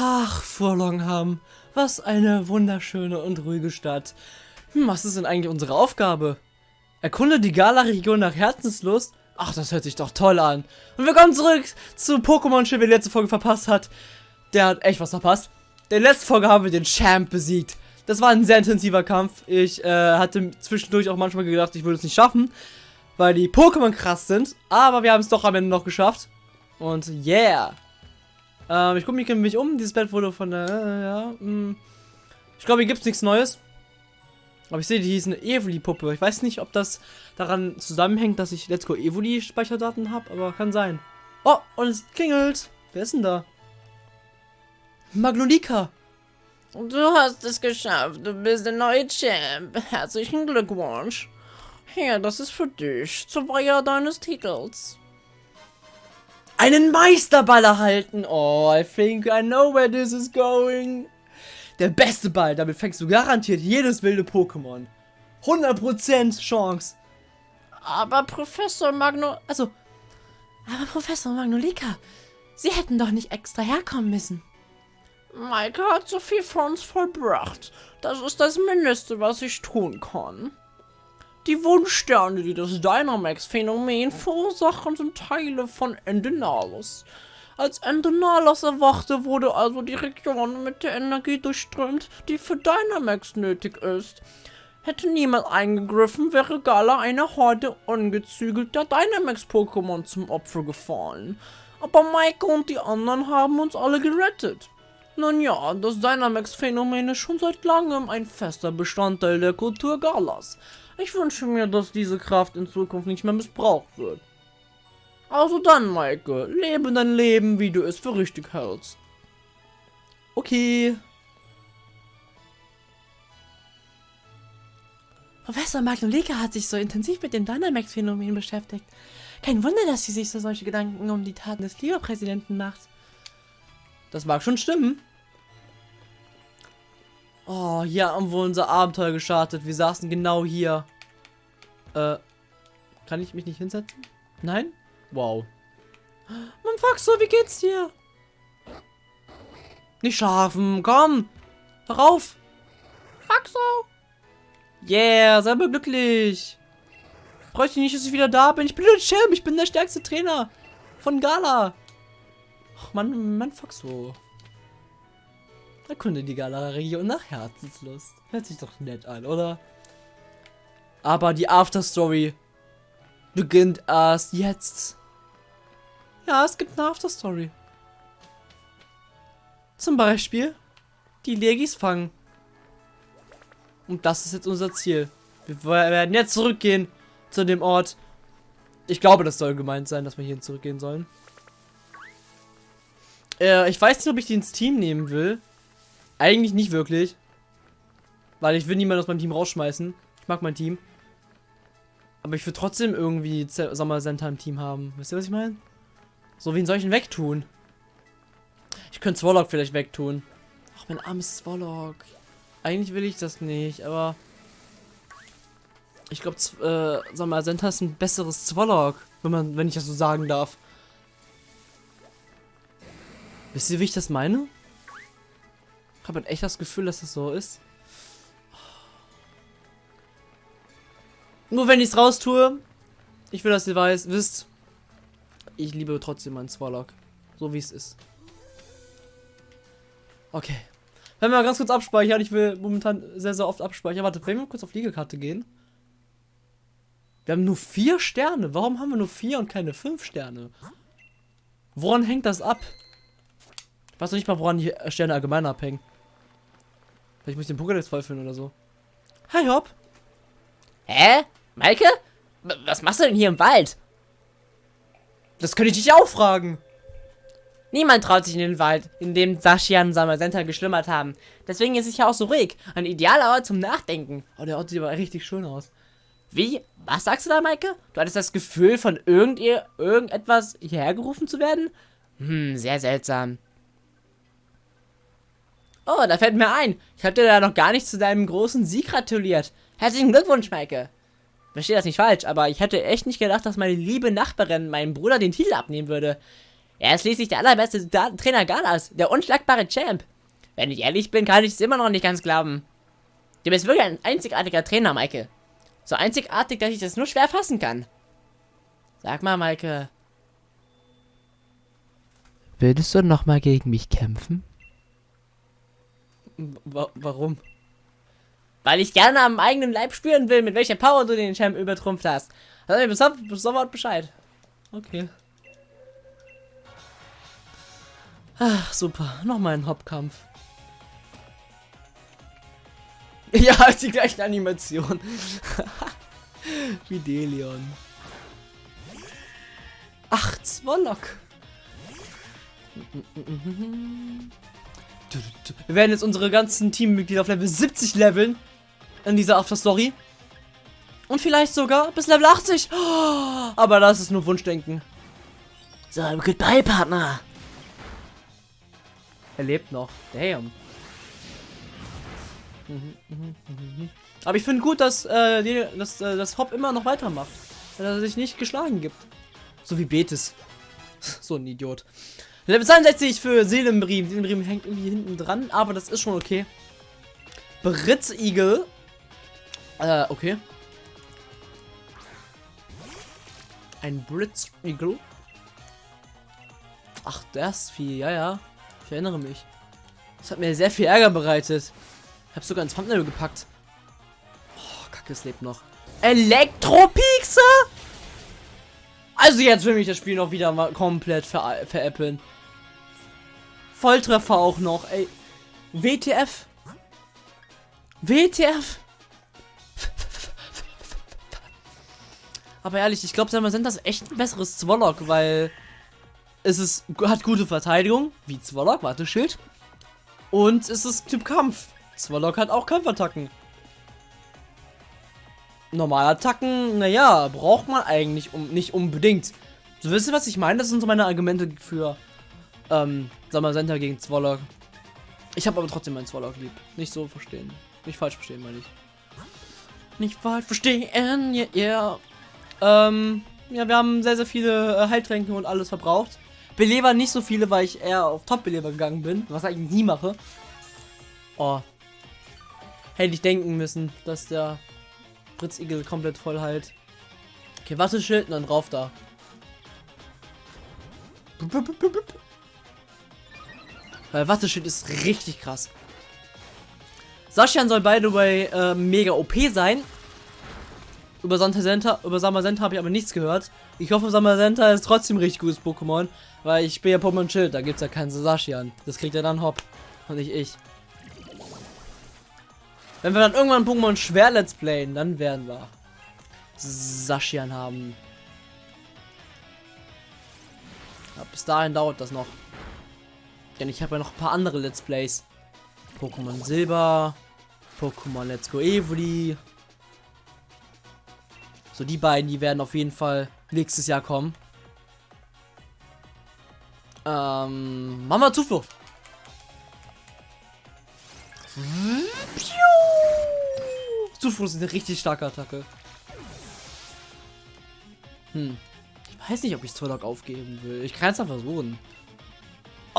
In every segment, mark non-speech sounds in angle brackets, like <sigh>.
Ach, Vorlongham, was eine wunderschöne und ruhige Stadt. Hm, was ist denn eigentlich unsere Aufgabe? Erkunde die Gala-Region nach Herzenslust? Ach, das hört sich doch toll an. Und wir kommen zurück zu Pokémon-Schiff, wer die letzte Folge verpasst hat. Der hat echt was verpasst. In der letzten Folge haben wir den Champ besiegt. Das war ein sehr intensiver Kampf. Ich äh, hatte zwischendurch auch manchmal gedacht, ich würde es nicht schaffen, weil die Pokémon krass sind. Aber wir haben es doch am Ende noch geschafft. Und yeah. Ähm, ich gucke mich nämlich um. Dieses Bett wurde von der... Äh, ja. Hm. Ich glaube, hier gibt es nichts Neues. Aber ich sehe, die ist eine Evoli-Puppe. Ich weiß nicht, ob das daran zusammenhängt, dass ich Let's Go Evoli-Speicherdaten habe, aber kann sein. Oh, und es klingelt. Wer ist denn da? Magnolika. Du hast es geschafft. Du bist der neue Champ. Herzlichen Glückwunsch. Hier, das ist für dich. Zur Feier deines Titels. Einen Meisterball erhalten. Oh, I think I know where this is going. Der beste Ball. Damit fängst du garantiert jedes wilde Pokémon. 100% Chance. Aber Professor Magno... Also, aber Professor Magnolika, Sie hätten doch nicht extra herkommen müssen. Maike hat so viel für uns vollbracht. Das ist das Mindeste, was ich tun kann. Die Wunschsterne, die das Dynamax-Phänomen verursachen, sind Teile von Endenalis. Als Endenalis erwachte, wurde also die Region mit der Energie durchströmt, die für Dynamax nötig ist. Hätte niemand eingegriffen, wäre Gala eine Horde ungezügelter Dynamax-Pokémon zum Opfer gefallen. Aber Maike und die anderen haben uns alle gerettet. Nun ja, das Dynamax-Phänomen ist schon seit langem ein fester Bestandteil der Kultur Galas. Ich wünsche mir, dass diese Kraft in Zukunft nicht mehr missbraucht wird. Also dann, Maike, lebe dein Leben, wie du es für richtig hältst. Okay. Professor Magnolika hat sich so intensiv mit dem Dynamax-Phänomen beschäftigt. Kein Wunder, dass sie sich so solche Gedanken um die Taten des Liga-Präsidenten macht. Das mag schon stimmen. Oh, hier haben wir unser Abenteuer gestartet. Wir saßen genau hier. Äh, kann ich mich nicht hinsetzen? Nein? Wow. Mann, Faxo, wie geht's dir? Nicht schlafen, komm. Hör auf. Faxo. Yeah, sei mal glücklich. Freut dich nicht, dass ich wieder da bin. Ich bin der Champ, ich bin der stärkste Trainer von Gala. Ach, Mann, Mann, Faxo. Erkunde die und nach Herzenslust. Hört sich doch nett an, oder? Aber die Afterstory beginnt erst jetzt. Ja, es gibt eine Afterstory. Zum Beispiel die Legis fangen. Und das ist jetzt unser Ziel. Wir werden jetzt zurückgehen zu dem Ort. Ich glaube, das soll gemeint sein, dass wir hier zurückgehen sollen. Äh, ich weiß nicht, ob ich die ins Team nehmen will. Eigentlich nicht wirklich. Weil ich will niemanden aus meinem Team rausschmeißen. Ich mag mein Team. Aber ich will trotzdem irgendwie Sommer Center im Team haben. Wisst ihr, was ich meine? So, wen soll ich denn wegtun? Ich könnte Swallock vielleicht wegtun. Ach, mein armes Swallock. Eigentlich will ich das nicht, aber... Ich glaube, äh, Sommer Center ist ein besseres Swallock. Wenn man, wenn ich das so sagen darf. Wisst ihr, wie ich das meine? Ich habe echt das Gefühl, dass das so ist. Nur wenn ich es raus tue. Ich will, dass ihr weiß, wisst. Ich liebe trotzdem meinen Swallock. So wie es ist. Okay. Wenn wir ganz kurz abspeichern. Ich will momentan sehr, sehr oft abspeichern. Warte, wenn wir kurz auf Liegekarte gehen. Wir haben nur vier Sterne. Warum haben wir nur vier und keine fünf Sterne? Woran hängt das ab? Ich weiß noch nicht mal, woran die Sterne allgemein abhängen. Vielleicht muss ich den Pokédex vollfüllen oder so. Hi, Hopp. Hä? Maike? Was machst du denn hier im Wald? Das könnte ich dich auch fragen. Niemand traut sich in den Wald, in dem Sashian und Samasenta geschlummert haben. Deswegen ist es ja auch so ruhig. Ein idealer Ort zum Nachdenken. Oh, der Ort sieht aber richtig schön aus. Wie? Was sagst du da, Maike? Du hattest das Gefühl, von irgend irgendetwas hierher gerufen zu werden? Hm, sehr seltsam. Oh, da fällt mir ein. Ich habe dir da noch gar nicht zu deinem großen Sieg gratuliert. Herzlichen Glückwunsch, Maike. Verstehe das nicht falsch, aber ich hätte echt nicht gedacht, dass meine liebe Nachbarin meinem Bruder den Titel abnehmen würde. Er ist schließlich der allerbeste Da- Trainer Galas, der unschlagbare Champ. Wenn ich ehrlich bin, kann ich es immer noch nicht ganz glauben. Du bist wirklich ein einzigartiger Trainer, Maike. So einzigartig, dass ich das nur schwer fassen kann. Sag mal, Maike. Würdest du noch mal gegen mich kämpfen? Wa warum? Weil ich gerne am eigenen Leib spüren will, mit welcher Power du den Champ übertrumpft hast. Sag mir bis, so- bis sofort Bescheid. Okay. Ach, super. Nochmal ein Hauptkampf. <laughs> Ja, die gleichen Animation. <laughs> Wie Delion. Ach, Zwollock. Wir werden jetzt unsere ganzen Teammitglieder auf Level 70 leveln. In dieser After-Story. Und vielleicht sogar bis Level 80. Oh, aber das ist nur Wunschdenken. So, goodbye, Partner. Er lebt noch. Damn. Aber ich finde gut, dass, äh, die, dass äh, das Hop immer noch weitermacht. Dass er sich nicht geschlagen gibt. So wie Betis. <laughs> so ein Idiot. Level 62 für Seelenbrim. Seelenbrim hängt irgendwie hinten dran, aber das ist schon okay. Britzigel. Äh, okay. Ein Britzigel. Ach, das Vieh, ja, ja. Ich erinnere mich. Das hat mir sehr viel Ärger bereitet. Ich habe sogar ins Thumbnail gepackt. Oh, Kacke, es lebt noch. Elektropixer? Also jetzt will mich das Spiel noch wieder mal komplett ver veräppeln. Volltreffer auch noch, ey. WTF? WTF? Aber ehrlich, ich glaube, sind das echt ein besseres Zwollock, weil es ist, hat gute Verteidigung, wie Zwollock, warte, Schild. Und es ist Typ Kampf. Zwollock hat auch Kampfattacken. Normalattacken, naja, braucht man eigentlich um, nicht unbedingt. So wisst ihr, was ich meine? Das sind so meine Argumente für ähm, Samazenta gegen Zwollock. Ich habe aber trotzdem meinen Zwollock lieb. Nicht so verstehen. Nicht falsch verstehen, meine ich. Nicht falsch verstehen, yeah, yeah. Ähm, ja, wir haben sehr, sehr viele äh, Heiltränke und alles verbraucht. Beleber nicht so viele, weil ich eher auf Top-Beleber gegangen bin, was ich eigentlich nie mache. Oh. Hätte ich denken müssen, dass der Britzigel komplett voll heilt. Okay, Watteschild und dann drauf da. Weil Watteschild ist richtig krass. Saschian soll by the way äh, mega OP sein. Über Samazenta, über Samazenta habe ich aber nichts gehört. Ich hoffe, Samazenta ist trotzdem ein richtig gutes Pokémon. Weil ich bin ja Pokémon Schild, da gibt es ja keinen Sashian. Das kriegt ja dann Hop. Und nicht ich. Wenn wir dann irgendwann Pokémon schwer Let's Playen, dann werden wir Sashian haben. Ja, bis dahin dauert das noch. Denn ich habe ja noch ein paar andere Let's Plays. Pokémon Silber, Pokémon Let's Go Evoli. So, die beiden, die werden auf jeden Fall nächstes Jahr kommen. Ähm, Mama Zuflucht. Zuflucht ist eine richtig starke Attacke. Hm. Ich weiß nicht, ob ich Zorlok aufgeben will. Ich kann es mal versuchen.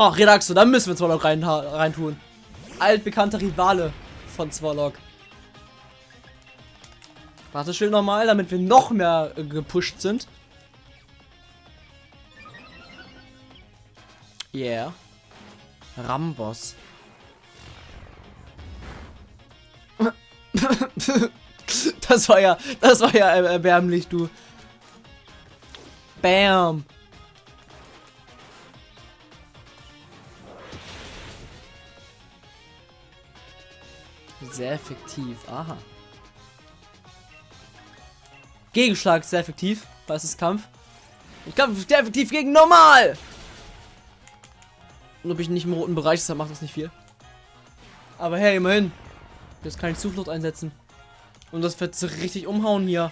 Ach, Redaxo, dann müssen wir Zorlok rein, rein tun. Altbekannter Rivale von Zorlok. Warteschild nochmal, damit wir noch mehr äh, gepusht sind. Yeah. Rambos. <laughs> das war ja, das war ja erbärmlich, du. Bam. Sehr effektiv, aha. Gegenschlag ist sehr effektiv, es ist Kampf. Ich Kampf ist sehr effektiv gegen normal. Und ob ich nicht im roten Bereich dann macht das nicht viel. Aber hey, immerhin. Jetzt kann ich Zuflucht einsetzen. Und das wird richtig umhauen hier.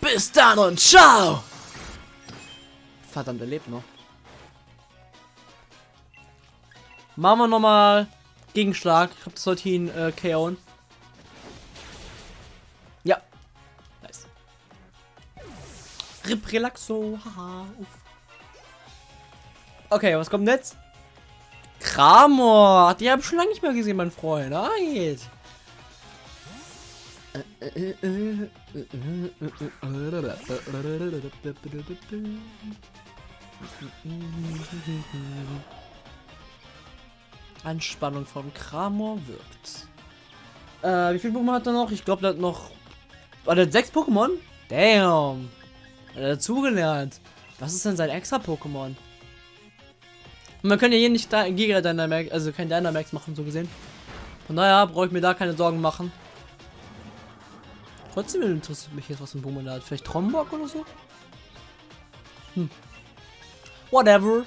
Bis dann und ciao! Verdammt, er lebt noch. Machen wir nochmal Gegenschlag. Ich glaube, das sollte ihn äh, KO'n. Ja. Nice. Rip Relaxo. Haha. Uff. Okay, was kommt jetzt? Kramor. Die habe ich schon lange nicht mehr gesehen, mein Freund. Right. Anspannung von Kramor wirkt. Äh, wie viele Pokémon hat er noch? Ich glaube, der hat noch. War der hat sechs Pokémon? Damn. Hat er dazugelernt. Was ist denn sein extra Pokémon? Man kann ja hier nicht da Giga Dynamax, also kein Dynamax machen, so gesehen. Von daher brauche ich mir da keine Sorgen machen. Trotzdem interessiert mich jetzt, was ein Pokémon da hat. Vielleicht Trombok oder so? Hm. Whatever.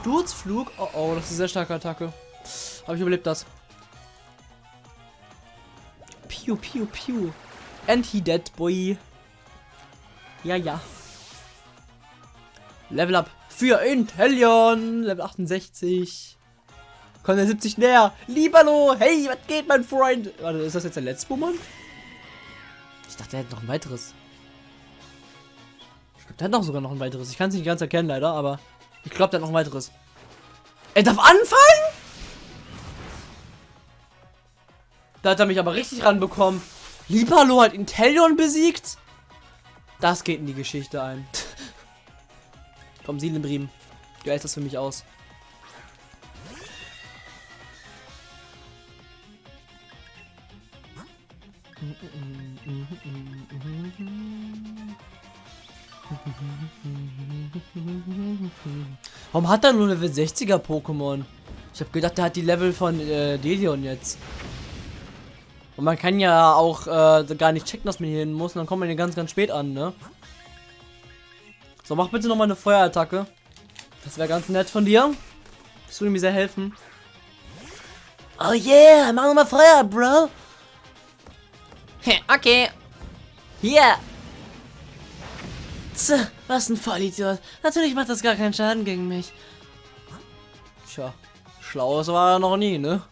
Sturzflug. Oh oh, das ist eine sehr starke Attacke. Aber ich überlebt das. Piu, piu, piu. And he dead, boy. Ja, ja. Level up für Intellion. Level 68. Kommt der 70 näher. Lieberlo. Hey, was geht, mein Freund? Warte, ist das jetzt der letzte Pokémon? Ich dachte, er hätte noch ein weiteres. Ich glaube, der hat noch sogar noch ein weiteres. Ich kann es nicht ganz erkennen, leider, aber ich glaube, der hat noch ein weiteres. Er darf anfallen? Da hat er mich aber richtig ranbekommen. Libalo hat Intellion besiegt? Das geht in die Geschichte ein. <laughs> Komm, Sielenbriem. Du hältst das für mich aus. <laughs> Warum hat er nur Level 60er Pokémon? Ich habe gedacht, der hat die Level von äh, Delion jetzt. Und man kann ja auch äh, gar nicht checken, dass man hier hin muss. Und dann kommt man hier ganz, ganz spät an, ne? So, mach bitte nochmal eine Feuerattacke. Das wäre ganz nett von dir. Das würde mir sehr helfen. Oh yeah, mach nochmal Feuer, Bro. okay. Hier. Tja, was ein Vollidiot. Natürlich macht das gar keinen Schaden gegen mich. Tja, schlaues war er noch nie, ne?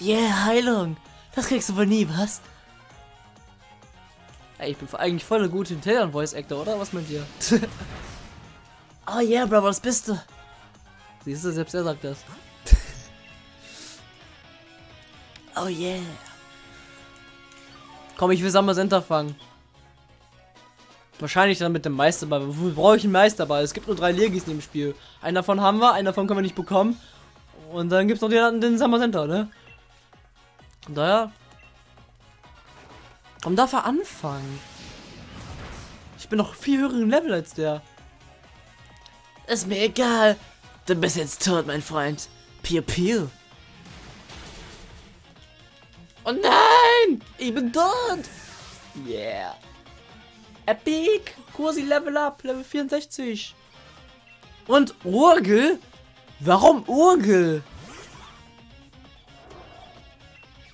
Yeah, Heilung. Das kriegst du wohl nie, was? Ey, ich bin eigentlich voll der gute Intelligent Voice Actor, oder? Was mit dir? <laughs> oh yeah, Bro, was bist du? Siehst du, selbst er sagt das. Oh yeah. Komm, ich will Summer Center fangen. Wahrscheinlich dann mit dem Meisterball. Wofür brauche ich einen Meisterball? Es gibt nur drei Legis in dem Spiel. Einen davon haben wir, einen davon können wir nicht bekommen. Und dann gibt es noch den, den Summer Center, ne? Von daher. Komm, darf er anfangen? Ich bin noch viel höheren Level als der. Ist mir egal. Du bist jetzt tot, mein Freund. Piu piu. Oh nein! Ich bin tot! Yeah. Epic! Kursi Level Up, Level 64. Und Urgel? Warum Urgel?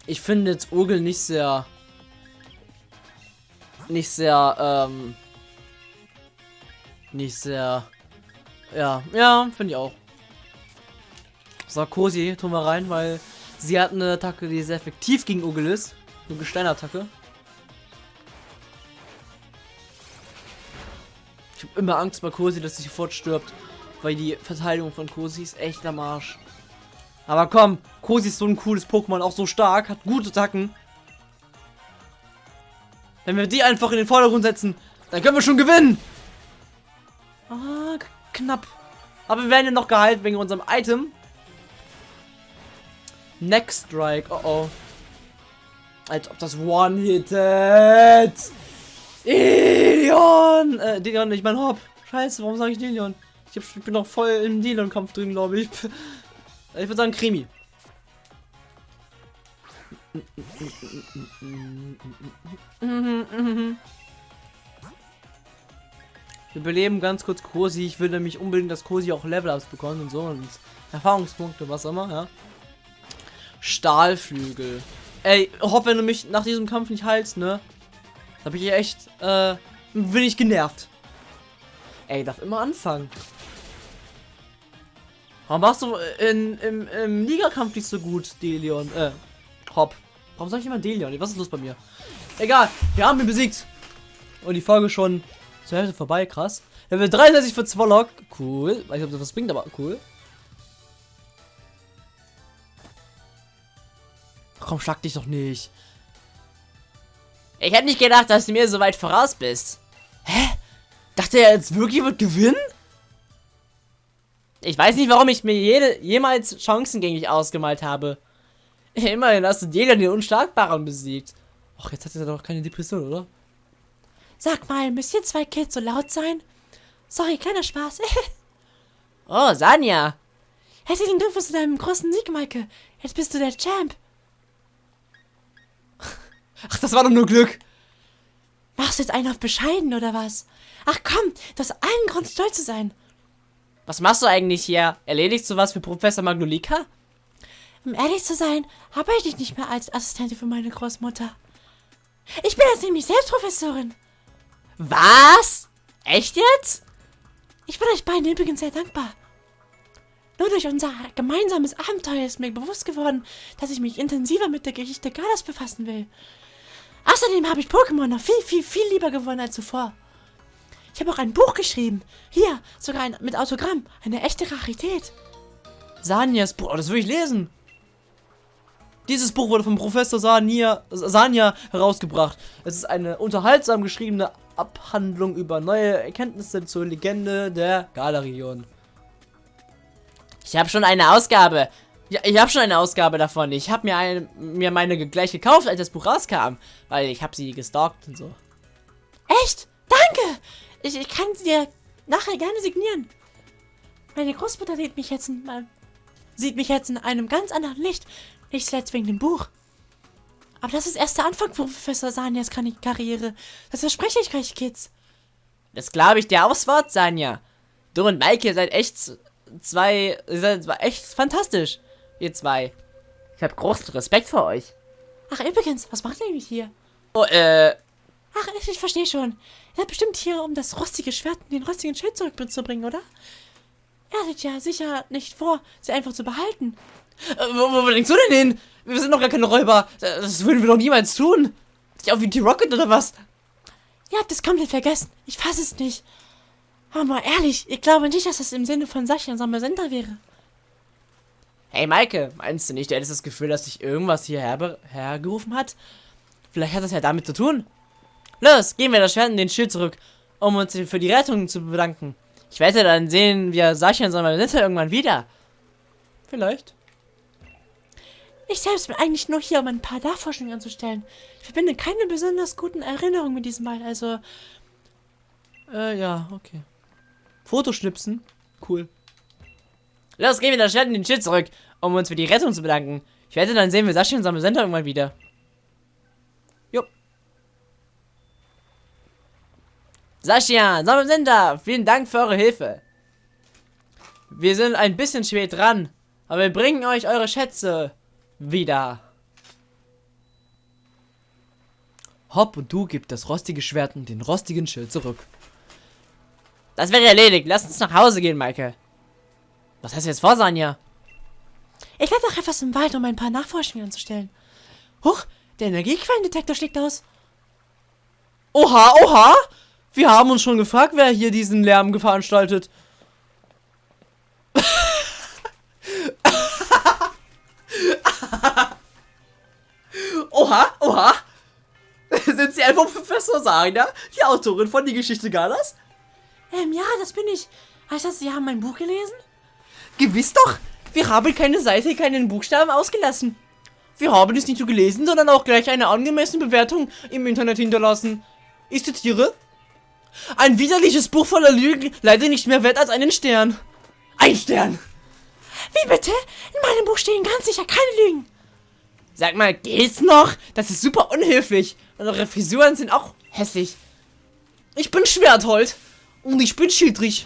Ich finde jetzt Urgel nicht sehr... Nicht sehr, ähm... Nicht sehr... Ja, ja, finde ich auch. So, Kosi tun wir rein, weil sie hat eine Attacke, die sehr effektiv gegen Urgel ist. Eine Gesteinattacke. Habe immer Angst bei Kosi, dass sie sofort stirbt. Weil die Verteidigung von Kosi ist echt am Arsch. Aber komm, Kosi ist so ein cooles Pokémon, auch so stark, hat gute Attacken. Wenn wir die einfach in den Vordergrund setzen, dann können wir schon gewinnen. Ah, knapp. Aber wir werden ja noch geheilt wegen unserem Item. Next Strike, oh oh. Als ob das One-Hittet. Delion! Äh, Delion, ich mein Hop. Scheiße, warum sage ich Delion? Ich, hab, ich bin noch voll im Delion-Kampf drin, glaube ich. <laughs> Ich würde sagen Krimi. Wir beleben ganz kurz Kosi. Ich will nämlich unbedingt, dass Kosi auch Level-Ups bekommt und so und Erfahrungspunkte, was immer, ja. Stahlflügel. Ey, hopp, wenn du mich nach diesem Kampf nicht heilst, ne? Da bin ich echt, äh, bin ich genervt. Ey, darf immer anfangen. Warum warst du in, im, im Ligakampf nicht so gut, Delion? Äh, Hopp. Warum sag ich immer Delion? Was ist los bei mir? Egal, wir haben ihn besiegt. Und die Folge schon zur Hälfte vorbei, krass. Level 33 für Zwollock. Cool. Weiß nicht, ob das was bringt, aber cool. Komm, schlag dich doch nicht. Ich hätte nicht gedacht, dass du mir so weit voraus bist. Dachte er jetzt wirklich wird gewinnen? Ich weiß nicht, warum ich mir jede, jemals Chancen gegen dich ausgemalt habe. <laughs> Immerhin hast du jeder den Unschlagbaren besiegt. Ach, jetzt hat er doch keine Depression, oder? Sag mal, müsst ihr zwei Kids so laut sein? Sorry, kleiner Spaß. <laughs> Oh, Sanja. Herzlichen Glückwunsch zu deinem großen Sieg, Maike. Jetzt bist du der Champ. Ach, das war doch nur Glück. Machst du jetzt einen auf bescheiden oder was? Ach komm, du hast allen Grund stolz zu sein. Was machst du eigentlich hier? Erledigst du was für Professor Magnolika? Um ehrlich zu sein, arbeite ich nicht mehr als Assistentin für meine Großmutter. Ich bin jetzt nämlich selbst Professorin. Was? Echt jetzt? Ich bin euch beiden übrigens sehr dankbar. Nur durch unser gemeinsames Abenteuer ist mir bewusst geworden, dass ich mich intensiver mit der Geschichte Galas befassen will. Außerdem habe ich Pokémon noch viel, viel, viel lieber gewonnen als zuvor. Ich habe auch ein Buch geschrieben. Hier, sogar ein, mit Autogramm. Eine echte Rarität. Sanjas Buch, oh, das will ich lesen. Dieses Buch wurde vom Professor Sanja, Sanja herausgebracht. Es ist eine unterhaltsam geschriebene Abhandlung über neue Erkenntnisse zur Legende der Galarion. Ich habe schon eine Ausgabe. Ja, ich habe schon eine Ausgabe davon. Ich habe mir, mir meine gleich gekauft, als das Buch rauskam. Weil ich habe sie gestalkt und so. Echt? Danke! Ich, ich kann sie dir nachher gerne signieren. Meine Großmutter sieht mich jetzt in, äh, sieht mich jetzt in einem ganz anderen Licht. Nicht zuletzt wegen dem Buch. Aber das ist erst der Anfang von Professor Sanias Kar- Karriere. Das verspreche ich euch, Kids. Das glaube ich dir aufs Wort, Sanja. Du und Maike seid echt zwei. Seid echt fantastisch. Ihr zwei. Ich habe großen Respekt vor euch. Ach, übrigens, was macht ihr eigentlich hier? Oh, äh. Ach, ich, ich verstehe schon. Ihr seid bestimmt hier, um das rostige Schwert und den rostigen Schild zurückzubringen, oder? Ihr hattet ja sicher nicht vor, sie einfach zu behalten. Äh, wo, wo denkst du denn hin? Wir sind doch gar keine Räuber. Das würden wir doch niemals tun. Ja, wie die Rocket oder was? Ihr habt es komplett vergessen. Ich fasse es nicht. Aber mal ehrlich, ich glaube nicht, dass das im Sinne von Sascha und Sommersender wäre. Hey Maike, meinst du nicht, du hättest das Gefühl, dass sich irgendwas hierher hergerufen hat? Vielleicht hat das ja damit zu tun. Los, gehen wir das Schwert und den Schild zurück, um uns für die Rettung zu bedanken. Ich wette, dann sehen wir Sascha und Sommersender irgendwann wieder. Vielleicht. Ich selbst bin eigentlich nur hier, um ein paar Nachforschungen anzustellen. Ich verbinde keine besonders guten Erinnerungen mit diesem Mal, also Äh, ja, okay. Fotoschnipsen. Cool. Los, gehen wir das Schwert und den Schild zurück, um uns für die Rettung zu bedanken. Ich wette, dann sehen wir Sascha und Sommersender irgendwann wieder. Jo. Sascha, Sommersender, vielen Dank für eure Hilfe. Wir sind ein bisschen spät dran, aber wir bringen euch eure Schätze wieder. Hopp und du gib das rostige Schwert und den rostigen Schild zurück. Das wäre erledigt. Lass uns nach Hause gehen, Maike. Was hast du jetzt vor, Sanja? ich werde noch etwas im Wald, um ein paar Nachforschungen anzustellen. Huch, der Energiequellendetektor schlägt aus. Oha, oha! Wir haben uns schon gefragt, wer hier diesen Lärm veranstaltet. <laughs> oha, oha! <laughs> Sind Sie einfach Professor Sanya, die Autorin von Die Geschichte Galas? Ähm, ja, das bin ich. Heißt das, Sie haben mein Buch gelesen? Gewiss doch! Wir haben keine Seite, keinen Buchstaben ausgelassen. Wir haben es nicht nur gelesen, sondern auch gleich eine angemessene Bewertung im Internet hinterlassen. Ich zitiere. Ein widerliches Buch voller Lügen, leider nicht mehr wert als einen Stern. Ein Stern! Wie bitte? In meinem Buch stehen ganz sicher keine Lügen. Sag mal, geht's noch? Das ist super unhöflich. Und eure Frisuren sind auch hässlich. Ich bin Schwerthold. Und ich bin Schildrich.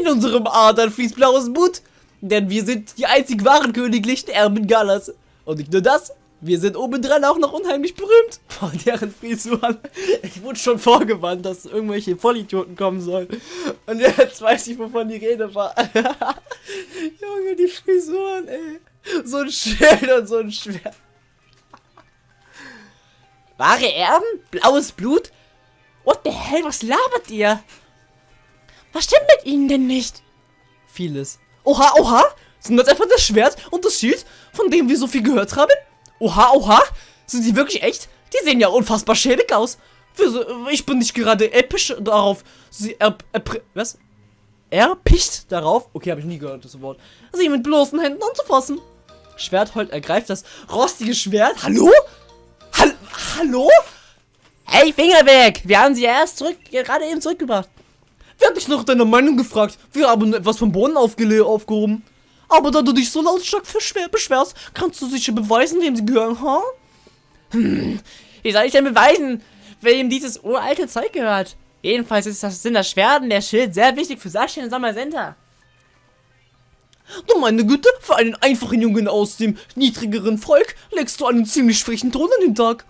In unserem Adern fließt blaues Blut. Denn wir sind die einzig wahren königlichen Erben Galas. Und nicht nur das, wir sind obendran auch noch unheimlich berühmt. Vor deren Frisuren. Ich wurde schon vorgewarnt, dass irgendwelche Vollidioten kommen sollen. Und jetzt weiß ich, wovon die Rede war. <laughs> Junge, die Frisuren, ey. So ein Schild und so ein Schwert. Wahre Erben? Blaues Blut? What the hell, was labert ihr? Was stimmt mit Ihnen denn nicht? Vieles. Oha, oha! Sind das einfach das Schwert und das Schild, von dem wir so viel gehört haben? Oha, oha! Sind die wirklich echt? Die sehen ja unfassbar schäbig aus. Ich bin nicht gerade episch darauf. Sie er, er, was? Erpicht darauf? Okay, habe ich nie gehört, das Wort. Sie mit bloßen Händen anzufassen. Schwerthold ergreift das rostige Schwert. Hallo? Hall Hallo? Hey, Finger weg! Wir haben sie erst zurück, gerade eben zurückgebracht. Wer hat dich nach deiner Meinung gefragt? Wir haben etwas vom Boden aufgehoben. Aber da du dich so lautstark beschwerst, kannst du sicher beweisen, wem sie gehören, ha? Wie soll ich denn beweisen, wem dieses uralte Zeug gehört? Jedenfalls ist das, sind das Schwert und der Schild sehr wichtig für Sascha und Sommersenter. Du meine Güte, für einen einfachen Jungen aus dem niedrigeren Volk legst du einen ziemlich frechen Ton an den Tag.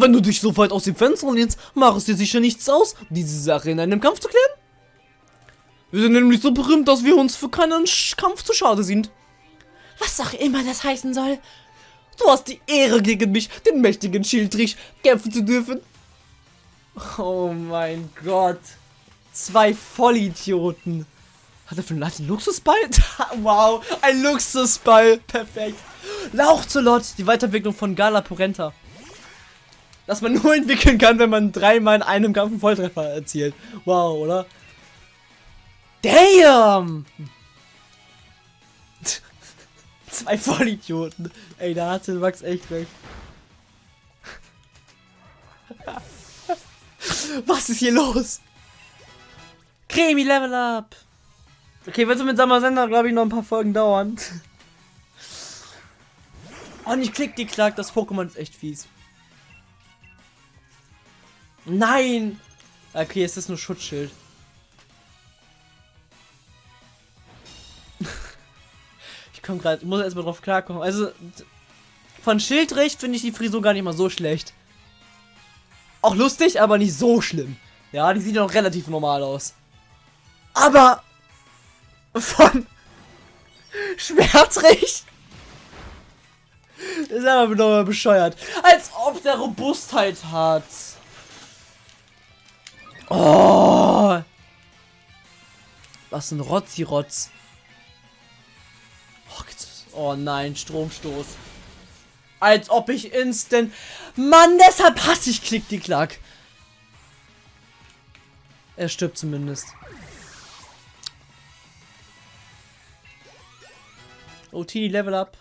Wenn du dich so weit aus dem Fenster lehnst, macht es dir sicher nichts aus, diese Sache in einem Kampf zu klären. Wir sind nämlich so berühmt, dass wir uns für keinen Kampf zu schade sind. Was auch immer das heißen soll. Du hast die Ehre gegen mich, den mächtigen Schildrich, kämpfen zu dürfen. Oh mein Gott. Zwei Vollidioten. Hat er für einen Luxusball? <laughs> wow, ein Luxusball. Perfekt. Lauchzolot, die Weiterentwicklung von Gala Porenta. Das man <laughs> nur entwickeln kann, wenn man dreimal in einem Kampf einen Volltreffer erzielt. Wow, oder? Damn! <laughs> Zwei Vollidioten. Ey, da hatte Max echt recht. <laughs> Was ist hier los? Cremi Level Up. Okay, wird so mit Sommersender, glaube ich, noch ein paar Folgen dauern. Oh, nicht klick die Klack, das Pokémon ist echt fies. Nein! Okay, es ist nur Schutzschild. <laughs> ich komme gerade, muss erstmal drauf klarkommen. Also, von Schildrich finde ich die Frisur gar nicht mal so schlecht. Auch lustig, aber nicht so schlimm. Ja, die sieht noch relativ normal aus. Aber von <laughs> Schwertrich ist aber bescheuert. Als ob der Robustheit hat. Oh. Was ein Rotzi-Rotz. Oh, oh nein, Stromstoß. Als ob ich instant. Mann, deshalb hasse ich Klick die Klack. Er stirbt zumindest. Tini, Level up.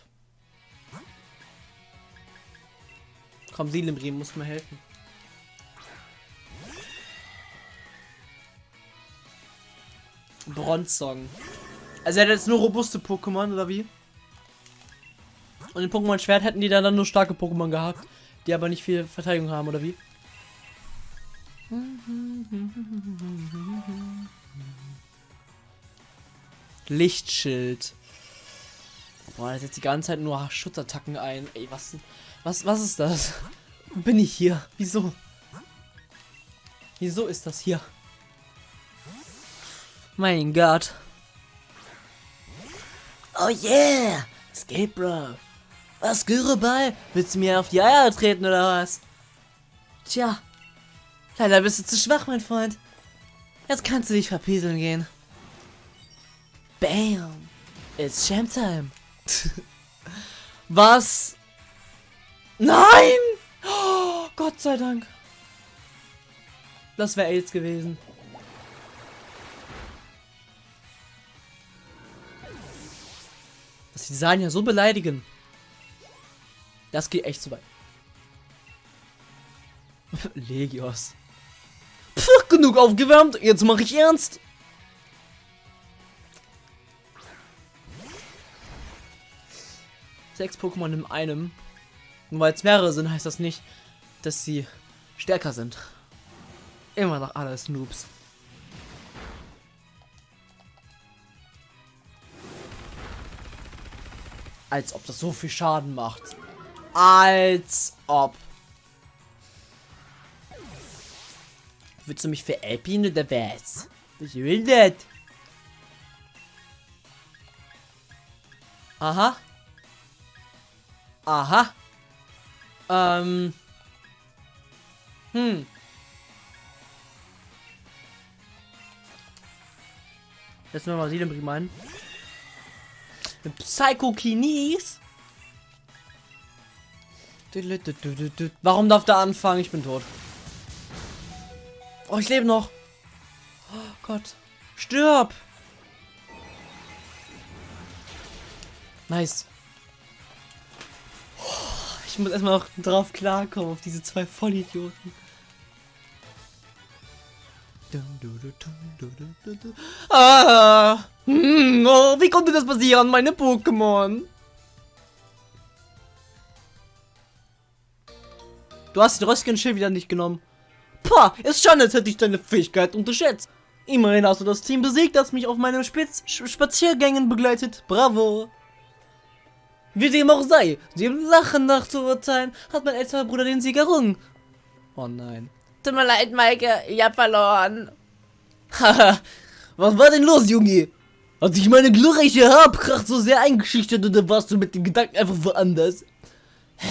Komm, Silimrim, muss mir helfen. Bronzong. Also er hat jetzt nur robuste Pokémon, oder wie? Und in Pokémon Schwert hätten die dann, nur starke Pokémon gehabt, die aber nicht viel Verteidigung haben, oder wie? Lichtschild. Boah, der setzt die ganze Zeit nur Schutzattacken ein. Ey, was, was, was ist das? Bin ich hier? Wieso? Wieso ist das hier? Mein Gott. Oh yeah! Escape Bro. Was, Gürreball? Willst du mir auf die Eier treten oder was? Tja. Leider bist du zu schwach, mein Freund. Jetzt kannst du dich verpieseln gehen. Bam. It's Champ Time. <laughs> Was? Nein! Oh, <gasps> Gott sei Dank. Das wäre AIDS gewesen. Dass die ja so beleidigen. Das geht echt zu weit. <laughs> Legios. Pff, genug aufgewärmt, jetzt mache ich ernst. Sechs Pokémon in einem. Nur weil es mehrere sind, heißt das nicht, dass sie stärker sind. Immer noch alles Noobs. Als ob das so viel Schaden macht. Als ob. Willst du mich veräppeln oder was? Was will das? Aha. Aha. Ähm. Hm. Setzen wir mal Seelenbrim ein. Psychokinis. Warum darf der anfangen? Ich bin tot. Oh, ich lebe noch. Oh Gott. Stirb. Nice. Oh, Ich muss erstmal noch drauf klarkommen, auf diese zwei Vollidioten. Ah! Hm, oh, wie konnte das passieren, meine Pokémon? Du hast den Röstchen-Schild wieder nicht genommen. Pah, ist schon, als hätte ich deine Fähigkeit unterschätzt. Immerhin hast du das Team besiegt, das mich auf meinen Spitz Spaziergängen begleitet. Bravo. Wie dem auch sei, dem Lachen nach zu urteilen, hat mein älterer Bruder den Sieg errungen. Oh nein. Tut mir leid, Maike, ich hab verloren. Haha, <laughs> was war denn los, Junge? Hat sich meine glorreiche Haarpracht so sehr eingeschüchtert oder warst du mit den Gedanken einfach woanders? <sighs>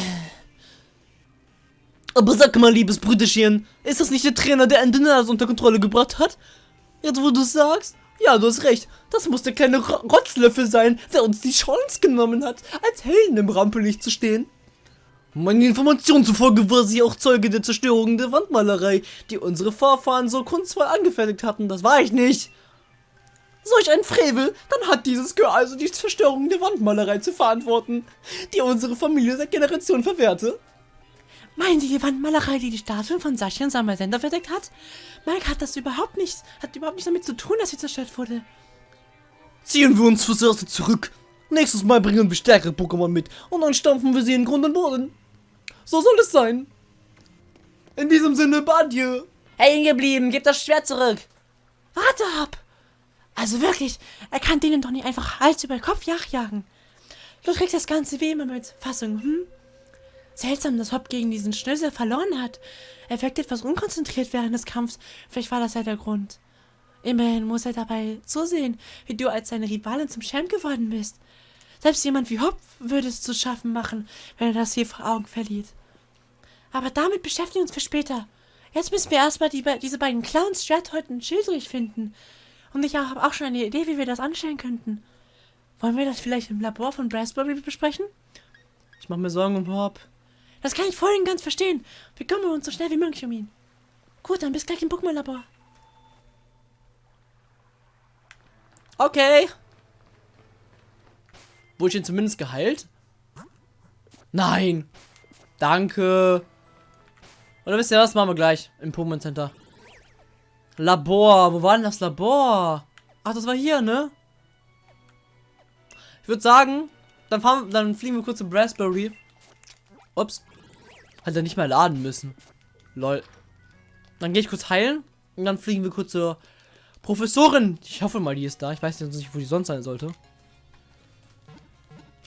Aber sag mal, liebes Brüderchen, ist das nicht der Trainer, der Endenas unter Kontrolle gebracht hat? Jetzt, wo du sagst? Ja, du hast recht. Das muss der kleine Ro- Rotzlöffel sein, der uns die Chance genommen hat, als Helden im Rampenlicht zu stehen. Meinen Informationen zufolge war sie auch Zeuge der Zerstörung der Wandmalerei, die unsere Vorfahren so kunstvoll angefertigt hatten. Das war ich nicht. Solch ein Frevel, dann hat dieses Girl also die Zerstörung der Wandmalerei zu verantworten, die unsere Familie seit Generationen verwehrte. Meinen Sie die Wandmalerei, die die Statuen von Sascha und Samuel Sender verdeckt hat? Mike hat das überhaupt nichts, hat überhaupt nichts damit zu tun, dass sie zerstört wurde. Ziehen wir uns fürs Erste zurück. Nächstes Mal bringen wir stärkere Pokémon mit und dann stampfen wir sie in Grund und Boden. So soll es sein. In diesem Sinne, Badje. Hängen geblieben, gib das Schwert zurück. Warte ab! Also wirklich, er kann denen doch nicht einfach Hals über Kopf nachjagen. Du kriegst das Ganze wie immer mit Fassung, hm? Seltsam, dass Hop gegen diesen Schnösel verloren hat. Er wirkt etwas unkonzentriert während des Kampfs. Vielleicht war das ja der Grund. Immerhin muss er dabei zusehen, wie du als seine Rivalin zum Champ geworden bist. Selbst jemand wie Hop würde es zu schaffen machen, wenn er das hier vor Augen verliert. Aber damit beschäftigen wir uns für später. Jetzt müssen wir erstmal die, diese beiden Clowns Stratholt und Schildrich finden. Und ich habe auch schon eine Idee, wie wir das anstellen könnten. Wollen wir das vielleicht im Labor von Raspberry besprechen? Ich mach mir Sorgen um Hop. Das kann ich voll und ganz verstehen. Wir kümmern uns so schnell wie möglich um ihn. Gut, dann bis gleich im Pokémon-Labor. Okay. Wurde ich ihn zumindest geheilt? Nein. Danke. Oder wisst ihr was? Machen wir gleich im Pokémon Center. Labor. Wo war denn das Labor? Ach, das war hier, ne? Ich würde sagen, dann, fahren, dann fliegen wir kurz zum Raspberry. Ups. Hat er nicht mehr laden müssen. Lol. Dann gehe ich kurz heilen. Und dann fliegen wir kurz zur Professorin. Ich hoffe mal, die ist da. Ich weiß jetzt nicht, wo die sonst sein sollte.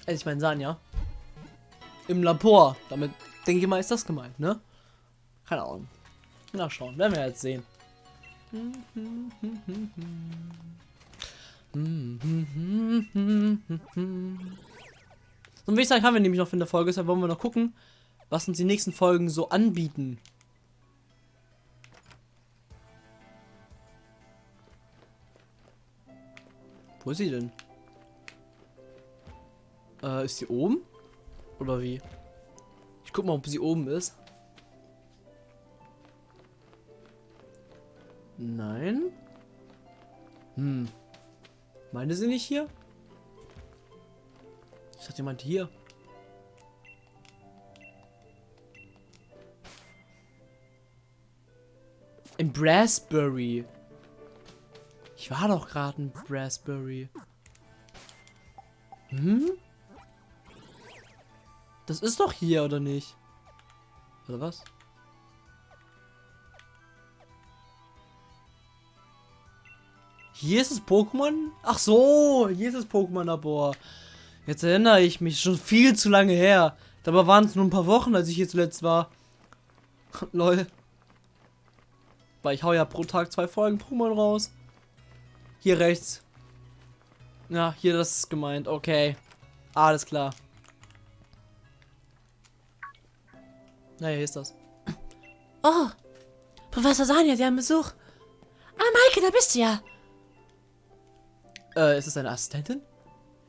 Also ich meine Sanja. Im Labor. Damit denke ich mal, ist das gemeint, ne? Keine Ahnung. Nachschauen. Werden wir jetzt sehen. Und wie sagen, haben wir nämlich noch in der Folge, deshalb wollen wir noch gucken, was uns die nächsten Folgen so anbieten. Wo ist sie denn? Äh, ist sie oben? Oder wie? Ich guck mal, ob sie oben ist. Nein. Hm. Meine sie nicht hier? Ich dachte, jemand hier. In Brassbury. Ich war doch gerade in Brassbury. Hm? Das ist doch hier, oder nicht? Oder was? Hier ist das Pokémon? Ach so, hier ist das Pokémon-Labor. Jetzt erinnere ich mich, schon viel zu lange her. Dabei waren es nur ein paar Wochen, als ich hier zuletzt war. <laughs> Lol. Weil ich hau ja pro Tag zwei Folgen Pokémon raus. Hier rechts. Ja, hier das ist gemeint. Okay. Alles klar. Na, hier ist das. Oh, Professor Sanja, Sie haben Besuch. Ah, Maike, da bist du ja. Äh, ist es deine Assistentin?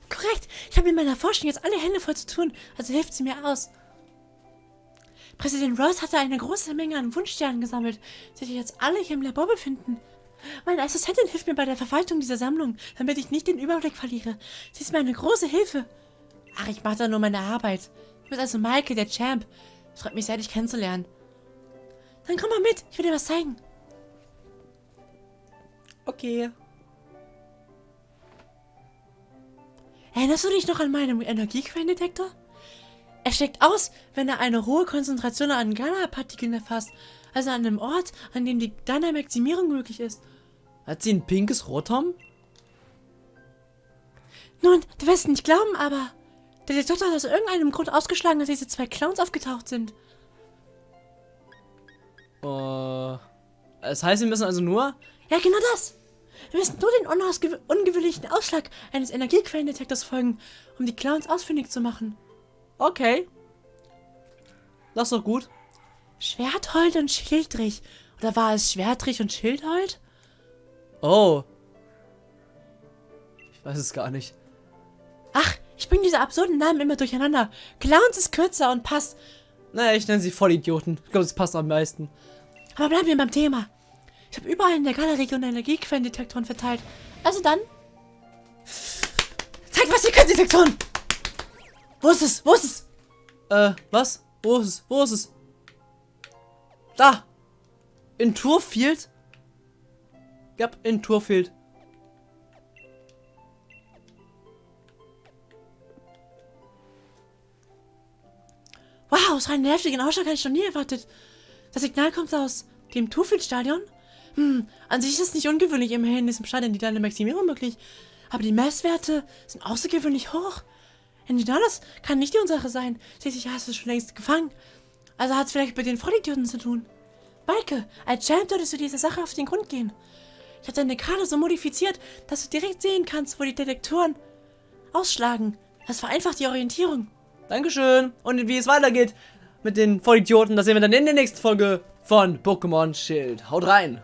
Korrekt. Ich habe in meiner Forschung jetzt alle Hände voll zu tun, also hilft sie mir aus. Präsident Rose hatte eine große Menge an Wunschsternen gesammelt, die sich jetzt alle hier im Labor befinden. Meine Assistentin hilft mir bei der Verwaltung dieser Sammlung, damit ich nicht den Überblick verliere. Sie ist mir eine große Hilfe. Ach, ich mache da nur meine Arbeit. Du bist also Maike, der Champ. Es freut mich sehr, dich kennenzulernen. Dann komm mal mit, ich will dir was zeigen. Okay. Erinnerst du dich noch an meinen Energiequellendetektor? Er schlägt aus, wenn er eine hohe Konzentration an Gamma-Partikeln erfasst, also an einem Ort, an dem die Dynamaximierung möglich ist. Hat sie ein pinkes Rotom? Nun, du wirst es nicht glauben, aber der Detektor hat aus irgendeinem Grund ausgeschlagen, dass diese zwei Clowns aufgetaucht sind. Äh. Das heißt, wir müssen also nur. Ja, genau das. Wir müssen nur den ungewöhnlichen Ausschlag eines Energiequellendetektors folgen, um die Clowns ausfindig zu machen. Okay. Das ist doch gut. Schwerthold und Schildrich. Oder war es Schwertrich und Schildhold? Oh. Ich weiß es gar nicht. Ach, ich bringe diese absurden Namen immer durcheinander. Clowns ist kürzer und passt. Naja, ich nenne sie Vollidioten. Ich glaube, das passt am meisten. Aber bleiben wir beim Thema. Ich habe überall in der Galerie Energiequellendetektoren verteilt. Also dann. Zeig was die Quellendetektoren! Wo ist es? Wo ist es? Äh, was? Wo ist es? Wo ist es? Da! In Turfield? Ja, in Turfield. Wow, so einen nervigen Ausschlag hatte ich noch nie erwartet. Das Signal kommt aus dem Tufel-Stadion? Hm, an sich ist es nicht ungewöhnlich, immerhin in diesem Stadion die Dynamaximierung möglich. Aber die Messwerte sind außergewöhnlich hoch. Engidalis kann nicht die Ursache sein. Schließlich hast du es schon längst gefangen. Also hat es vielleicht mit den Vollidioten zu tun. Maike, als Champ solltest du dieser Sache auf den Grund gehen. Ich habe deine Karte so modifiziert, dass du direkt sehen kannst, wo die Detektoren ausschlagen. Das vereinfacht die Orientierung. Dankeschön. Und wie es weitergeht mit den Vollidioten, das sehen wir dann in der nächsten Folge von Pokémon Schild. Haut rein.